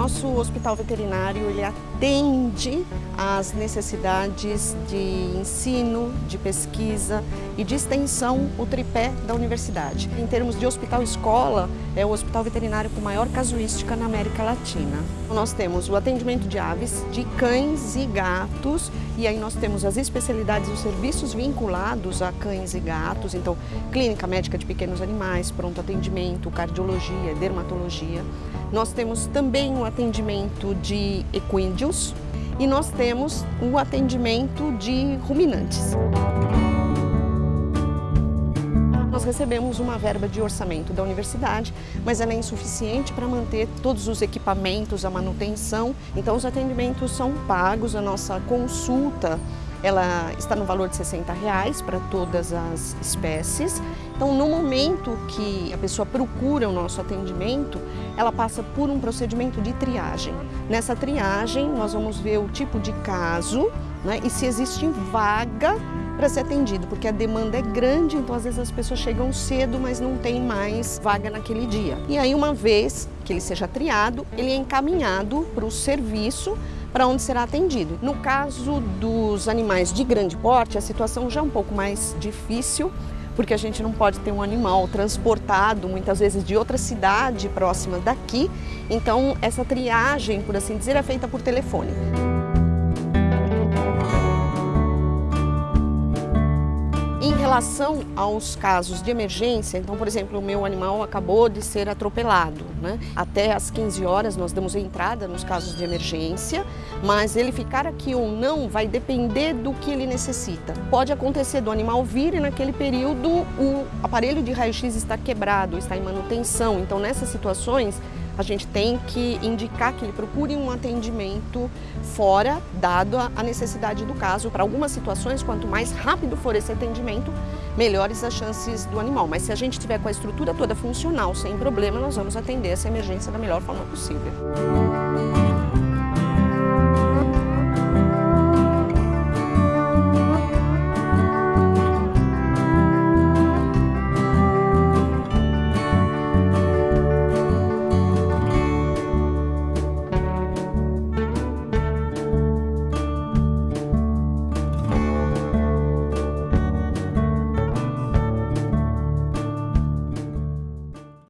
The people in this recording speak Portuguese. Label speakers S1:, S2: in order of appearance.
S1: Nosso hospital veterinário ele atende às necessidades de ensino, de pesquisa e de extensão, o tripé da universidade. Em termos de hospital-escola, é o hospital veterinário com maior casuística na América Latina. Nós temos o atendimento de aves, de cães e gatos, e aí nós temos as especialidades e os serviços vinculados a cães e gatos, então clínica médica de pequenos animais, pronto atendimento, cardiologia, dermatologia. Nós temos também o atendimento de equídeos e nós temos o atendimento de ruminantes. Nós recebemos uma verba de orçamento da universidade, mas ela é insuficiente para manter todos os equipamentos, a manutenção. Então os atendimentos são pagos, a nossa consulta ela está no valor de 60 reais para todas as espécies. Então, no momento que a pessoa procura o nosso atendimento, ela passa por um procedimento de triagem. Nessa triagem, nós vamos ver o tipo de caso né, e se existe vaga para ser atendido, porque a demanda é grande, então às vezes as pessoas chegam cedo, mas não tem mais vaga naquele dia. E aí, uma vez que ele seja triado, ele é encaminhado para o serviço para onde será atendido. No caso dos animais de grande porte, a situação já é um pouco mais difícil, porque a gente não pode ter um animal transportado muitas vezes de outra cidade próxima daqui, então essa triagem, por assim dizer, é feita por telefone. Relação aos casos de emergência, então, por exemplo, o meu animal acabou de ser atropelado, né? Até às 15 horas nós damos entrada nos casos de emergência, mas ele ficar aqui ou não vai depender do que ele necessita. Pode acontecer do animal vir e naquele período o aparelho de raio-x está quebrado, está em manutenção, então nessas situações a gente tem que indicar que ele procure um atendimento fora, dado a necessidade do caso. Para algumas situações, quanto mais rápido for esse atendimento, melhores as chances do animal. Mas se a gente tiver com a estrutura toda funcional, sem problema, nós vamos atender essa emergência da melhor forma possível.